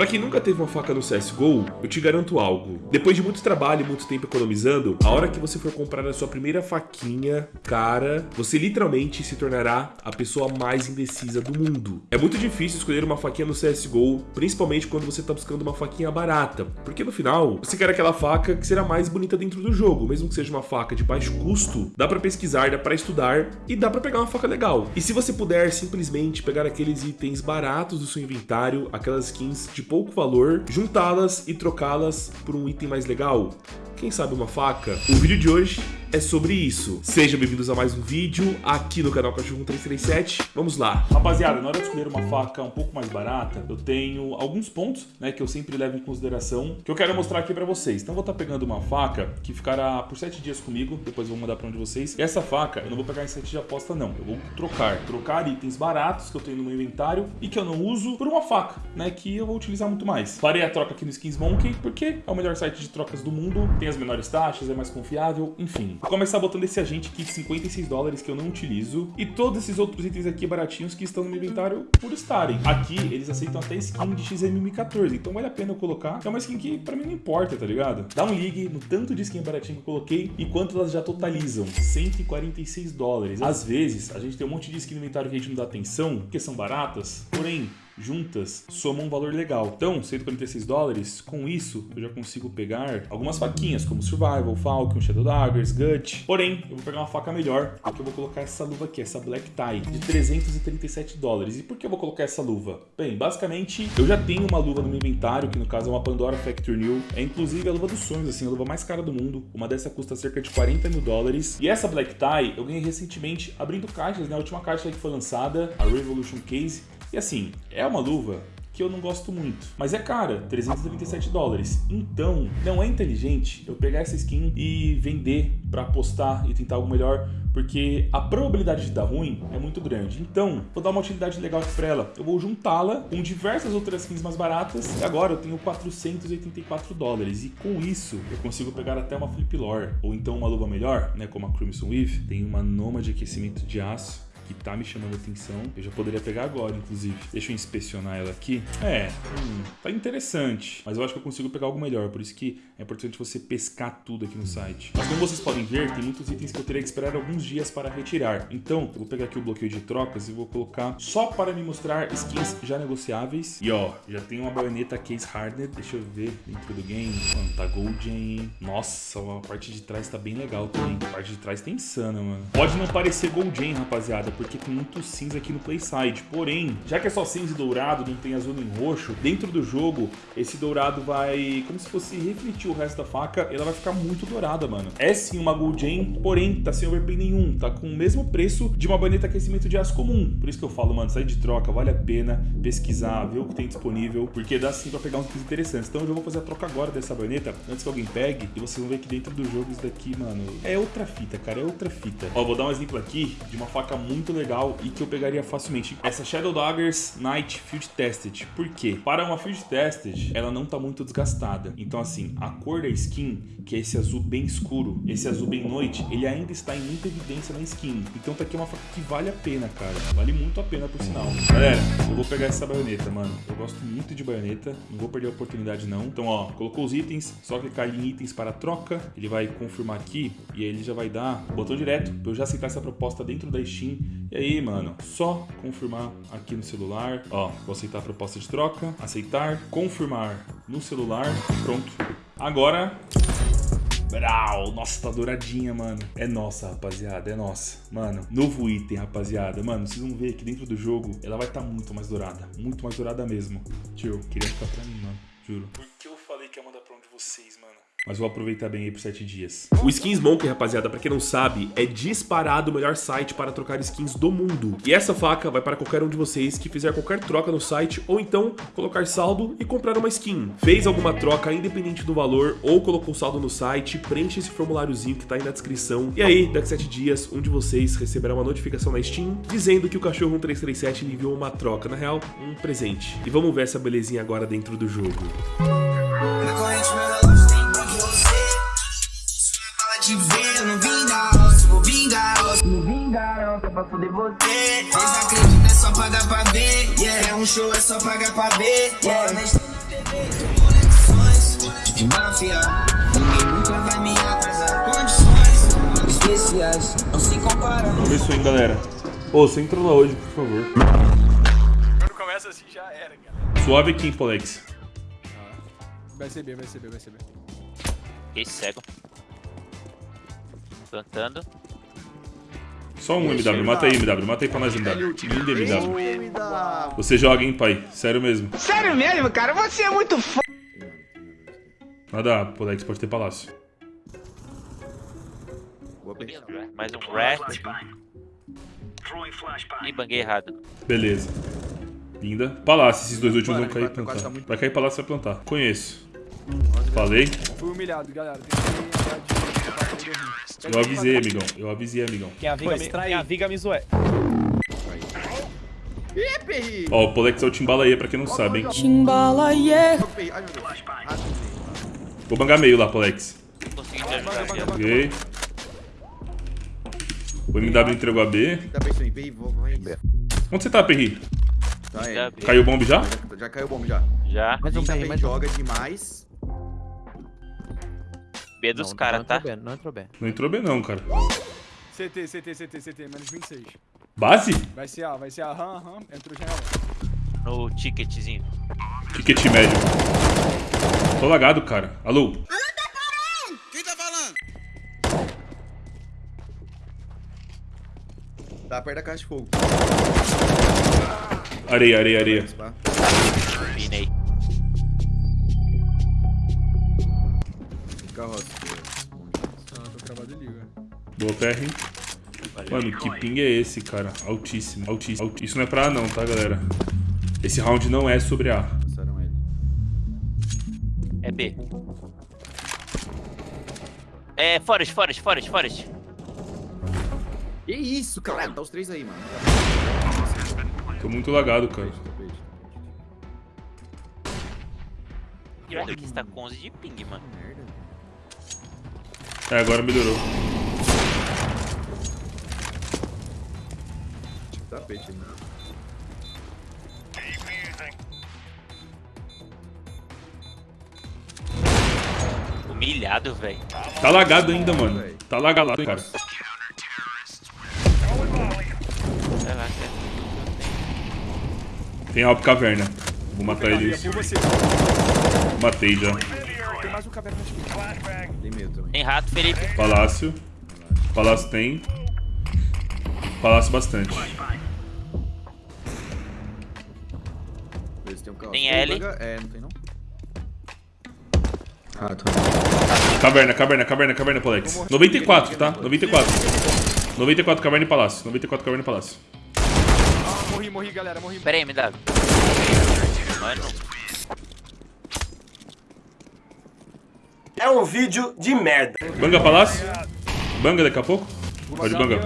Pra quem nunca teve uma faca no CSGO, eu te garanto algo. Depois de muito trabalho e muito tempo economizando, a hora que você for comprar a sua primeira faquinha, cara, você literalmente se tornará a pessoa mais indecisa do mundo. É muito difícil escolher uma faquinha no CSGO, principalmente quando você tá buscando uma faquinha barata, porque no final, você quer aquela faca que será mais bonita dentro do jogo, mesmo que seja uma faca de baixo custo, dá pra pesquisar, dá pra estudar e dá pra pegar uma faca legal. E se você puder simplesmente pegar aqueles itens baratos do seu inventário, aquelas skins de pouco valor, juntá-las e trocá-las por um item mais legal, quem sabe uma faca? O vídeo de hoje é sobre isso. Sejam bem-vindos a mais um vídeo aqui no canal Cachorro 337. Vamos lá. Rapaziada, na hora de escolher uma faca um pouco mais barata, eu tenho alguns pontos, né, que eu sempre levo em consideração, que eu quero mostrar aqui pra vocês. Então eu vou estar tá pegando uma faca que ficará por 7 dias comigo, depois eu vou mandar pra um de vocês. E essa faca eu não vou pegar em 7 de aposta não, eu vou trocar. Trocar itens baratos que eu tenho no meu inventário e que eu não uso por uma faca, né, que eu vou utilizar muito mais. Farei a troca aqui no Skins Monkey, porque é o melhor site de trocas do mundo, tem as menores taxas, é mais confiável, enfim. Vou começar botando esse agente aqui de 56 dólares que eu não utilizo e todos esses outros itens aqui baratinhos que estão no meu inventário por estarem. Aqui eles aceitam até skin de XMM14, então vale a pena eu colocar. É uma skin que pra mim não importa, tá ligado? Dá um ligue no tanto de skin baratinho que eu coloquei e quanto elas já totalizam. 146 dólares. Às vezes, a gente tem um monte de skin no inventário que a gente não dá atenção, porque são baratas, porém, juntas somam um valor legal. Então, 146 dólares, com isso eu já consigo pegar algumas faquinhas, como Survival, Falcon, Shadow Daggers, Gut. Porém, eu vou pegar uma faca melhor, porque eu vou colocar essa luva aqui, essa Black Tie, de 337 dólares. E por que eu vou colocar essa luva? Bem, basicamente, eu já tenho uma luva no meu inventário, que no caso é uma Pandora Factory New. É inclusive a luva dos sonhos, assim, a luva mais cara do mundo. Uma dessa custa cerca de 40 mil dólares. E essa Black Tie eu ganhei recentemente abrindo caixas, né? A última caixa que foi lançada, a Revolution Case. E assim, é uma luva que eu não gosto muito. Mas é cara, 337 dólares. Então, não é inteligente eu pegar essa skin e vender para apostar e tentar algo melhor, porque a probabilidade de dar ruim é muito grande. Então, vou dar uma utilidade legal aqui para ela. Eu vou juntá-la com diversas outras skins mais baratas e agora eu tenho 484 dólares. E com isso, eu consigo pegar até uma Flip Lore, ou então uma luva melhor, né, como a Crimson Weave. Tem uma Noma de aquecimento de aço que tá me chamando atenção. Eu já poderia pegar agora, inclusive. Deixa eu inspecionar ela aqui. É, hum, tá interessante. Mas eu acho que eu consigo pegar algo melhor. Por isso que é importante você pescar tudo aqui no site. Mas como vocês podem ver, tem muitos itens que eu teria que esperar alguns dias para retirar. Então, eu vou pegar aqui o bloqueio de trocas e vou colocar só para me mostrar skins já negociáveis. E ó, já tem uma baioneta Case Hardened. Deixa eu ver dentro do game. Mano, tá Golden. Nossa, a parte de trás tá bem legal também. A parte de trás tá insana, mano. Pode não parecer Golden, rapaziada porque tem muito cinza aqui no Playside. Porém, já que é só cinza e dourado, não tem azul nem roxo, dentro do jogo, esse dourado vai, como se fosse refletir o resto da faca, ela vai ficar muito dourada, mano. É sim uma Gold Chain, porém, tá sem overpay nenhum, tá com o mesmo preço de uma baneta aquecimento de aço comum. Por isso que eu falo, mano, sair de troca, vale a pena pesquisar, ver o que tem disponível, porque dá sim pra pegar uns itens interessantes. Então eu já vou fazer a troca agora dessa baneta, antes que alguém pegue, e vocês vão ver que dentro do jogo isso daqui, mano, é outra fita, cara, é outra fita. Ó, vou dar um exemplo aqui de uma faca muito muito legal e que eu pegaria facilmente. Essa Shadow Daggers Night Field Tested. Por quê? Para uma Field Tested, ela não tá muito desgastada. Então, assim, a cor da skin, que é esse azul bem escuro, esse azul bem noite, ele ainda está em muita evidência na skin. Então tá aqui uma faca que vale a pena, cara. Vale muito a pena, por sinal. Galera, eu vou pegar essa baioneta, mano. Eu gosto muito de baioneta. Não vou perder a oportunidade, não. Então, ó, colocou os itens. Só clicar em itens para troca. Ele vai confirmar aqui. E aí ele já vai dar botão direto para eu já aceitar essa proposta dentro da Steam e aí, mano, só confirmar aqui no celular. Ó, vou aceitar a proposta de troca, aceitar, confirmar no celular, pronto. Agora... Brau, nossa, tá douradinha, mano. É nossa, rapaziada, é nossa. Mano, novo item, rapaziada. Mano, vocês vão ver que dentro do jogo ela vai estar tá muito mais dourada. Muito mais dourada mesmo. Tio, queria ficar pra mim, mano. Juro. Por que eu falei que ia mandar pra um de vocês, mano? Mas vou aproveitar bem aí por 7 dias. O Skins Monkey, rapaziada, pra quem não sabe, é disparado o melhor site para trocar skins do mundo. E essa faca vai para qualquer um de vocês que fizer qualquer troca no site ou então colocar saldo e comprar uma skin. Fez alguma troca independente do valor ou colocou saldo no site, preenche esse formuláriozinho que tá aí na descrição. E aí, daqui a 7 dias, um de vocês receberá uma notificação na Steam dizendo que o cachorro 1337 lhe enviou uma troca, na real, um presente. E vamos ver essa belezinha agora dentro do jogo. Te ver, não vim dar roça, vou vingar roça. Não vingar roça pra foder você. Vocês acreditam, é só pagar pra ver. Yeah. É um show, é só pagar pra ver. Yeah. especial. Ninguém nunca vai me atrasar. Condições especiais, não se compara. Começou, hein, galera. Ô, você entrou lá hoje, por favor. Quando começa assim já era, cara. Suave aqui, Polex. Vai ser B, vai ser B, vai ser B. Fiquei cego. Plantando. Só um MW, mata aí, MW, mata aí pra nós, MW. Lindo MW. Você joga, hein, pai? Sério mesmo. Sério mesmo, cara? Você é muito foda. Nada, Polex, pode ter palácio. Mais um rat. Ih, banguei errado. Beleza. Linda. Palácio, esses dois últimos vão cair e tá plantar. muito- Vai cair palácio e vai plantar. Conheço. Falei. Fui humilhado, galera. Tem que Eu avisei, amigão. Eu avisei, amigão. Quem aviga, me, quem aviga me zoé. Perri! Ó, o Polex é o Timbalaê, pra quem não sabe, hein. Vou bangar meio lá, Polex. Ok. O MW entregou a B. Onde você tá, Perri? Tá, é. Já, Caiu o bomb já? Já, já caiu o bomb já. já. Mais um também joga demais. B dos caras, tá? Não entrou bem. Não entrou bem não, cara. CT, CT, CT, CT, menos 26. Base? Vai ser A, vai ser A, aham, aham. Entrou janela. No ticketzinho. Ticket médio. Tô lagado, cara. Alô? Tá perto da caixa de fogo. Areia, areia, areia. Tá? Pinei. Boa PR. Mano, que ping é esse, cara? Altíssimo, altíssimo. altíssimo. Isso não é pra A não, tá, galera? Esse round não é sobre A. Passaram ele. É B. É, Forest, Forest, Forest, Forest. Que isso, cara? Tá os três aí, mano. Tô muito lagado, cara. Olha que está com 11 de ping, mano. É, agora melhorou. Tapete. Humilhado, velho. Tá lagado ainda, mano. Tá lagado, cara. Vai lá, cara. Tem Alp Caverna. Vou matar Pegar, ele. por você. Matei já. Tem mais um caverna na esquerda. Tem medo também. Tem rato, Felipe. Palácio. Palácio tem. Palácio bastante. Tem um. Tem L. É, não tem não? Caverna, caverna, caverna, caverna, Polex. 94, tá? 94. 94 caverna e palácio. 94 caverna e palácio. Ah, morri, morri, galera, morri. Pera aí, me dá. Mano, É um vídeo de merda. Banga palácio? Banga daqui a pouco? Pode bangar.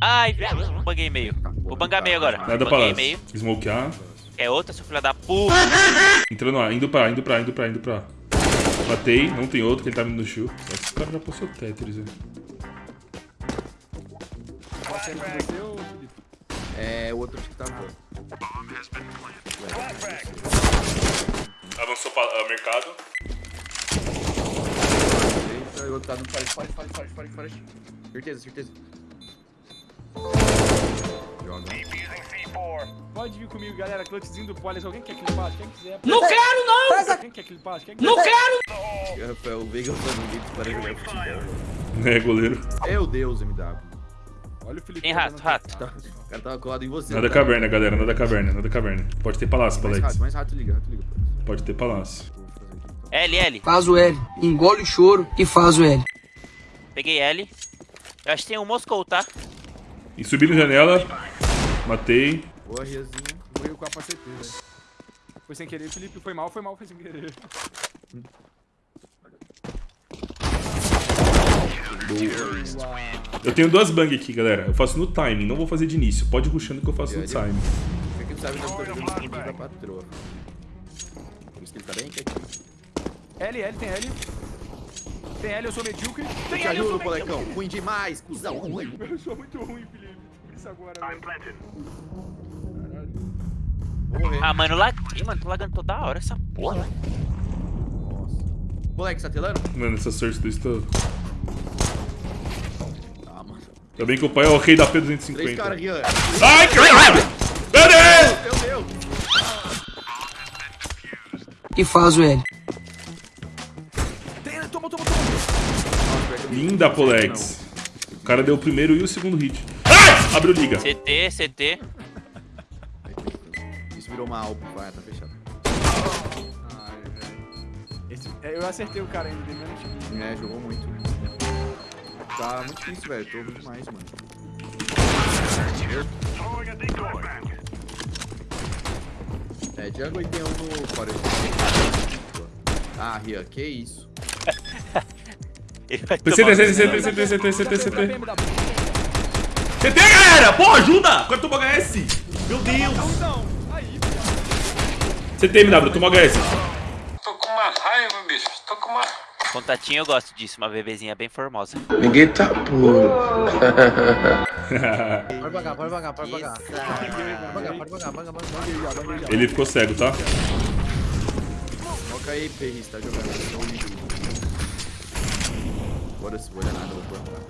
Ai, velho. Banguei meio. Vou bangar meio agora. Nada Banguei palácio. meio. Smokear. É outra, seu filho da puta. Entrando lá, indo pra, indo pra, indo pra, indo pra. Matei, não tem outro, que ele tá vindo no que esse cara já passou Tetris, velho. É, o outro acho que tá voando. Avançou para mercado. Eita, o outro tá no. Certeza, certeza. Joga. Pode vir comigo, galera. Clutchzinho do Polis. Alguém quer clipar? Quem quiser. Não quero, não! Quem quer clipar? Quem não quero! Rafael, o Veiga falando vídeo para jogar futebol. É, goleiro. Meu Deus, MW. Olha o Felipe. Tem rato, rato. Tá, o cara tava colado em você. Nada tá? caverna, galera, nada caverna, nada caverna. Pode ter palácio, Mais Polex. rato, mais rato liga, rato liga. Pode ter palácio. Então. L, L. Faz o L. Engole o choro e faz o L. Peguei L. Eu acho que tem um Moscou, tá? E subi na janela. Matei. Boa, Riazinha. Morreu com a CT, velho. Foi sem querer, Felipe. Foi mal, foi mal, foi sem querer. Boa. Eu tenho duas bang aqui, galera. Eu faço no timing, não vou fazer de início. Pode ir rushando que eu faço no timing. Pra quem sabe, nós estamos jogando da patroa. Por isso que ele tá bem quietinho. L, L, tem L. Tem L, eu sou medíocre. Te L, eu ajudo, sou molecão. Ruim demais, cuzão. Ruim. Eu sou muito ruim, Felipe. Por isso agora. Caralho. Vou morrer. Ah, mano, laguei, mano. Tô lagando toda hora essa porra. Nossa. Moleque, tá telando? Mano, essa sorte do estou. Ah, mano. Ainda bem que o pai é o rei da Três P250. caras aqui, ó. Ai, caralho! Meu Deus! Meu Deus! E faz o L. Linda, Polex. O cara deu o primeiro e o segundo hit. Ai! Abriu liga. CT, CT. Isso virou uma alpa, vai, tá fechado. Ai, velho. Esse- é, Eu acertei o cara ainda, dei menos time. É, jogou muito. Tá muito difícil, velho. Tô ouvindo demais, mano. É, jungle e tem um no. Ah, Ria, que isso? CT, CT, CT, CT, CT, CT, CT. Galera! Pô, ajuda! Quanto toma HS? Meu Deus! CT, MW, toma HS. Tô com uma raiva, bicho. Tô com uma. Contatinho eu gosto disso, uma bebezinha bem formosa. Ninguém tá puro. Pode pagar, pode pagar, pode pagar. Pode pagar, pode pagar. Ele ficou cego, tá? Foca aí, Perris, tá jogando. Tô ouvindo. Bora se vou olhar nada, vou plantar.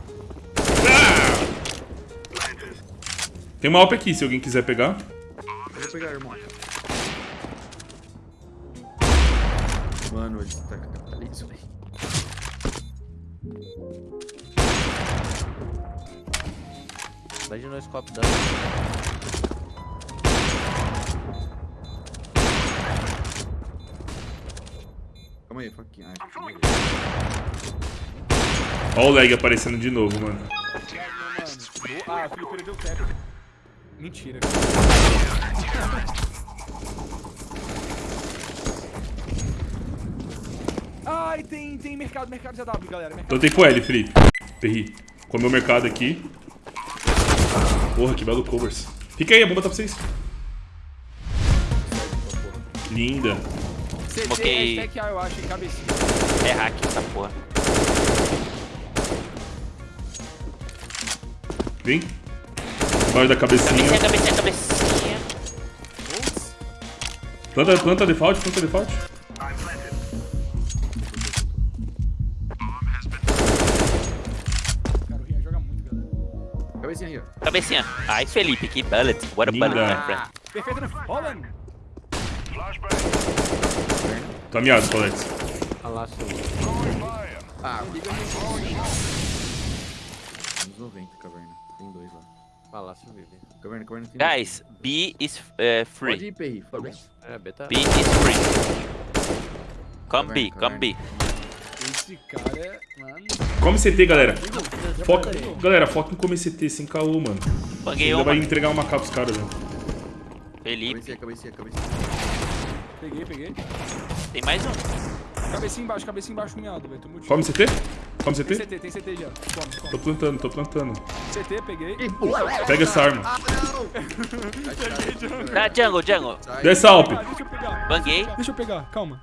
Tem uma AWP aqui, se alguém quiser pegar. Eu vou pegar, irmão. Mano, ele tá capitalismo, velho. Vai de no scope dando. Calma aí, faquinha. Ai, Ó o lag aparecendo de novo, mano. Ah, o Felipe perdeu o teco. Mentira. Ai, tem, tem mercado, mercado ZW, galera. Mercado. Então tem pro L, Felipe. Perri. Comeu o mercado aqui. Porra, que belo covers. Fica aí, a bomba tá pra vocês. Linda. Ok. hashtag A, eu acho, em cabecinha. É hack essa porra. Vem. Embaixo da cabecinha. Cabecinha, cabecinha, cabecinha. Planta, planta default, planta default. Cara, o Rian joga muito, galera. Cabecinha aí, ó. Cabecinha. Ai, Felipe, que bullet. What a Linda. bullet, my friend. Perfeito no Holland. Tá miado, Alex. Palácio. Ah, liga aí. Anos 90, caverna. Tem dois lá. Palácio vive. Caverna, caverna tem Guys, B is uh, dois. Pode free. ir, Perri, foda É, beta. B is free. Come B, come B. Esse cara é. Mano. Come CT, galera. Foca. Galera, foca em comer CT sem caô, mano. Banguei Ainda vai uma. entregar uma capa pros caras, né? Felipe. Cabecinha, cabecinha, cabecinha. Peguei, peguei. Tem mais um. Cabecinha embaixo, cabecinha embaixo, miado, velho. Tô muito Come CT? Tem CT? CT, tem CT já. Come, Tô come. plantando, tô plantando. CT, peguei. Pega essa arma. Tá, jungle, jungle. Desce a Alp. Ah, deixa eu pegar. Banguei. Deixa eu pegar, calma.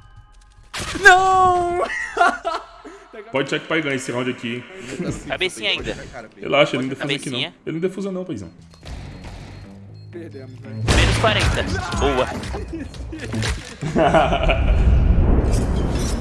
Pode check pra ganhar esse round aqui? Cabecinha ainda. Relaxa, ele não defusa aqui não. Ele não defusa não, paizão. Perdemos, velho. Menos 40. Boa.